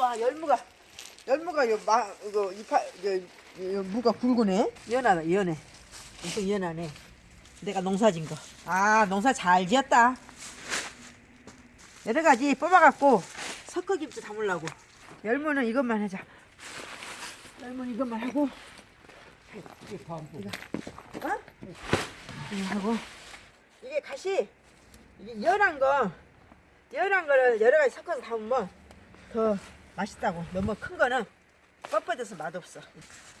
와 열무가 열무가 요 마, 이거 이파 요, 요 무가 굵으네. 연하다 연해. 엄청 연하네. 내가 농사진 거. 아 농사 잘 지었다. 여러 가지 뽑아갖고 석커김치 담으려고. 열무는 이것만 하자. 열무는 이것만 하고. 이거 어? 이거 하고. 이게 가시 이게 연한 거 연한 거를 여러 가지 섞어서 담으면 더 맛있다고. 너무 큰 거는 뻣뻣해서 맛없어.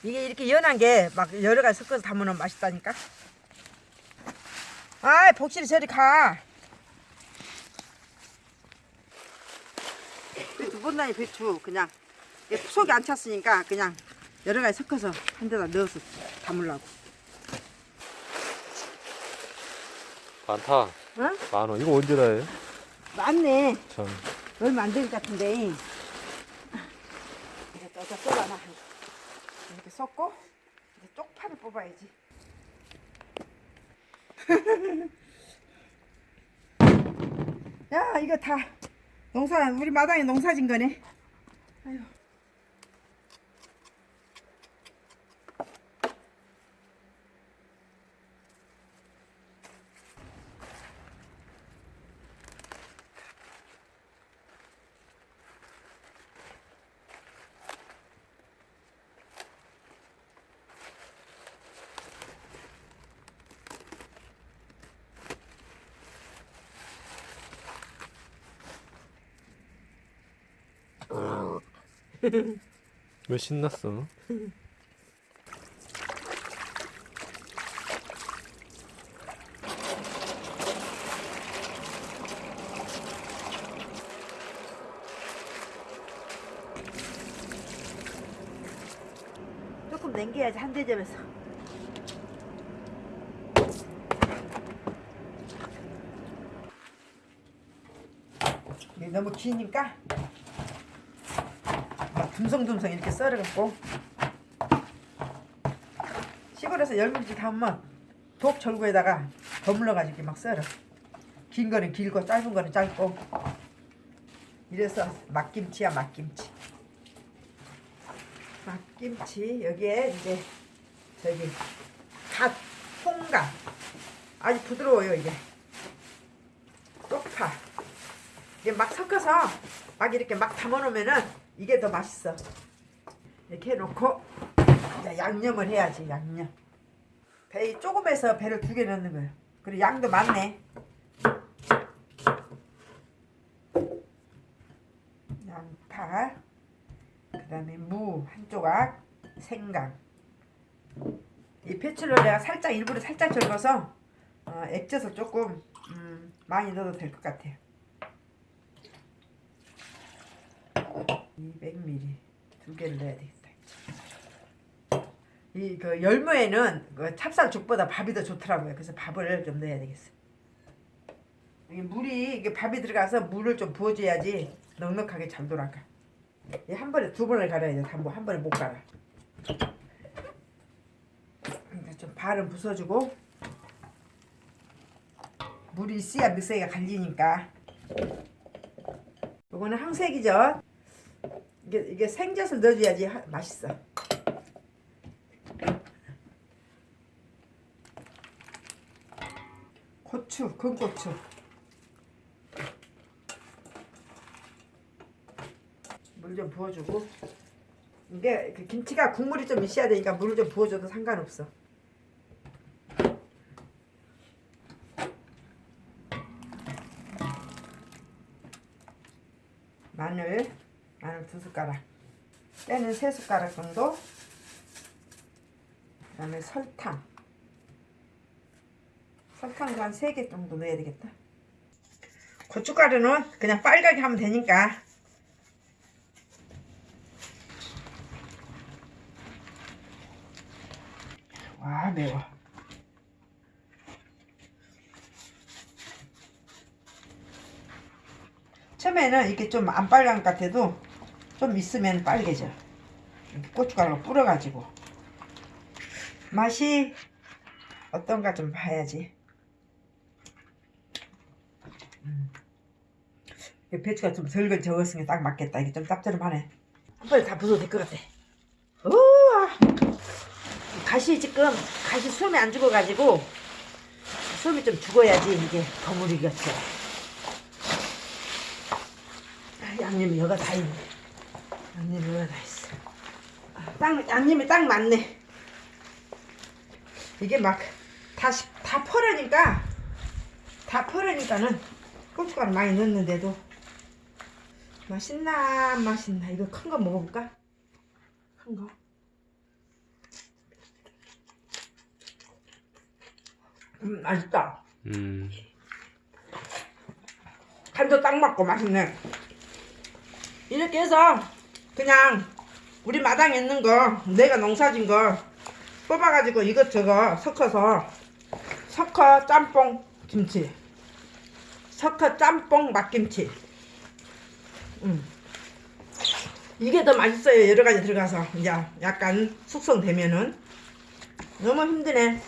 이게 이렇게 연한 게 막 여러 가지 섞어서 담으면 맛있다니까. 아이 복실이 저리 가. 배추 못나니 배추 그냥 속이 안 찼으니까 그냥 여러 가지 섞어서 한 데다 넣어서 담으려고. 많다. 어? 만 원. 이거 언제 나요? 맞네. 참. 얼마 안 될 것 같은데. 이렇게 떠서 썰어놔. 이렇게 섞고 이제 쪽파를 뽑아야지. 야 이거 다 농사 우리 마당에 농사진 거네. 아유. 왜 신났어? 조금 남겨야지 한 대접에서. 이게 너무 기니까 막 듬성듬성 이렇게 썰어갖고 시골에서 열무지 담으면 독 절구에다가 버물러가지고 막 썰어. 긴 거는 길고 짧은 거는 짧고. 이래서 막김치야 막김치. 막김치 여기에 이제 저기 갓 홍가 아주 부드러워요 이게. 쪽파. 이게 막 섞어서 막 이렇게 막 담아놓으면은 이게 더 맛있어. 이렇게 해놓고 이제 양념을 해야지 양념. 배 조금해서 배를 두 개 넣는 거예요. 그리고 양도 많네. 양파 그 다음에 무 한 조각 생강. 이 배추를 내가 살짝 일부러 살짝 절거서 어, 액젓을 조금 음, 많이 넣어도 될 것 같아요 200ml 두 개를 넣어야 되겠다 이 그 열무에는 그 찹쌀죽보다 밥이 더 좋더라고요 그래서 밥을 좀 넣어야 되겠어 이 물이 이게 밥이 들어가서 물을 좀 부어줘야지 넉넉하게 잘 돌아가 이한 번에 두 번을 갈아야 돼. 한, 번, 한 번에 못 갈아. 좀 발은 부숴주고 물이 있어야 믹서기가 갈리니까 이거는 항색이죠. 이게, 이게 생젓을 넣어줘야지 하- 맛있어. 고추, 금고추. 물 좀 부어주고 이게 그 김치가 국물이 좀 있어야 되니까 물을 좀 부어줘도 상관없어 마늘 마늘 두 숟가락. 깨는 세 숟가락 정도. 그 다음에 설탕. 설탕도 한세개 정도 넣어야 되겠다. 고춧가루는 그냥 빨갛게 하면 되니까. 와 매워. 처음에는 이렇게 좀 안 빨간 것 같아도 좀 있으면 빨개져 고춧가루 뿌려가지고 맛이 어떤가 좀 봐야지 음. 이 배추가 좀 덜걸 적었으니까 딱 맞겠다. 이게 좀 짭짤하네. 한 번에 다 부숴도 될 것 같아. 우와! 가시 지금 가시 수염이 안 죽어가지고 수염이 좀 죽어야지 이게. 아, 양념이 여가 다 있네. 양념이 다 있어. 아, 딱 양념이 딱 맞네. 이게 막다 다 퍼려니까 다 퍼려니까는 고춧가루 많이 넣었는데도 맛있나 안 맛있나 이거 큰 거 먹어볼까? 큰 거. 음 맛있다. 음. 간도 딱 맞고 맛있네. 이렇게 해서 그냥 우리 마당에 있는 거 내가 농사진 거 뽑아가지고 이것저것 섞어서 섞어 짬뽕 김치. 섞어 짬뽕 맛김치. 음. 이게 더 맛있어요 여러 가지 들어가서. 이제 약간 숙성되면은. 너무 힘드네.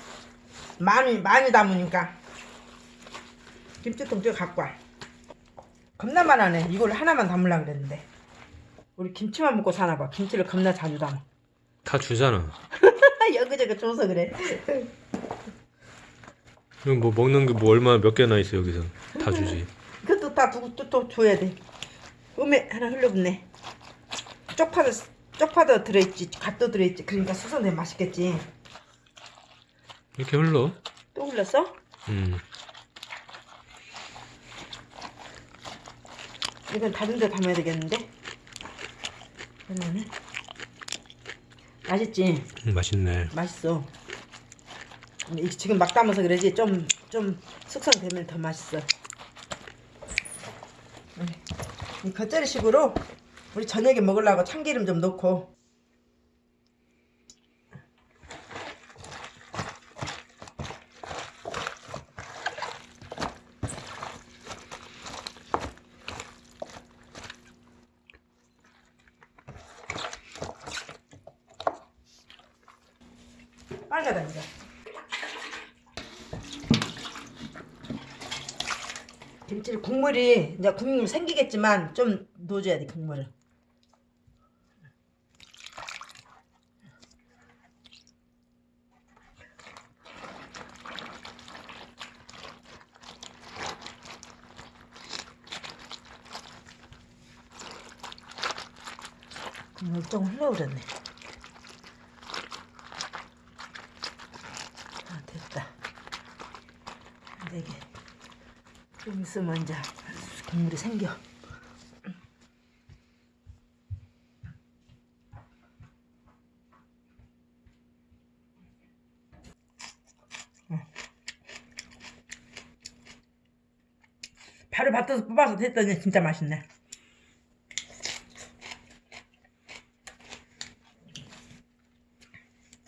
많이 많이 담으니까. 김치통 저 갖고 와. 겁나 많아네. 이걸 하나만 담으려고 그랬는데 우리 김치만 먹고 사나 봐 김치를 겁나 자주 담아 다 주잖아. 여기저기 줘서 그래 이거 뭐 먹는 게 뭐 얼마 몇 개나 있어 여기서 다 주지. 그것도 다 두고 또, 또 줘야 돼 음에 하나 흘러붙네 쪽파도 쪽파도 들어있지 갓도 들어있지 그러니까 숙성되면 맛있겠지 이렇게 흘러. 또 흘렀어? 음. 이건 다른 데 담아야 되겠는데 그러면은 맛있지? 음, 맛있네. 맛있어 지금 막 담아서 그러지 좀 좀 숙성되면 더 맛있어 음. 이 겉절이식으로 우리 저녁에 먹으려고 참기름 좀 넣고 빨갛다 이제 김치를 국물이 이제 국물 생기겠지만 좀 넣어줘야 돼 국물을. 국물 좀 흘러오렸네 아 됐다 근데 이게 좀 있으면 이제 국물이 생겨. 바로 밭에서 뽑아서 됐더니 진짜 맛있네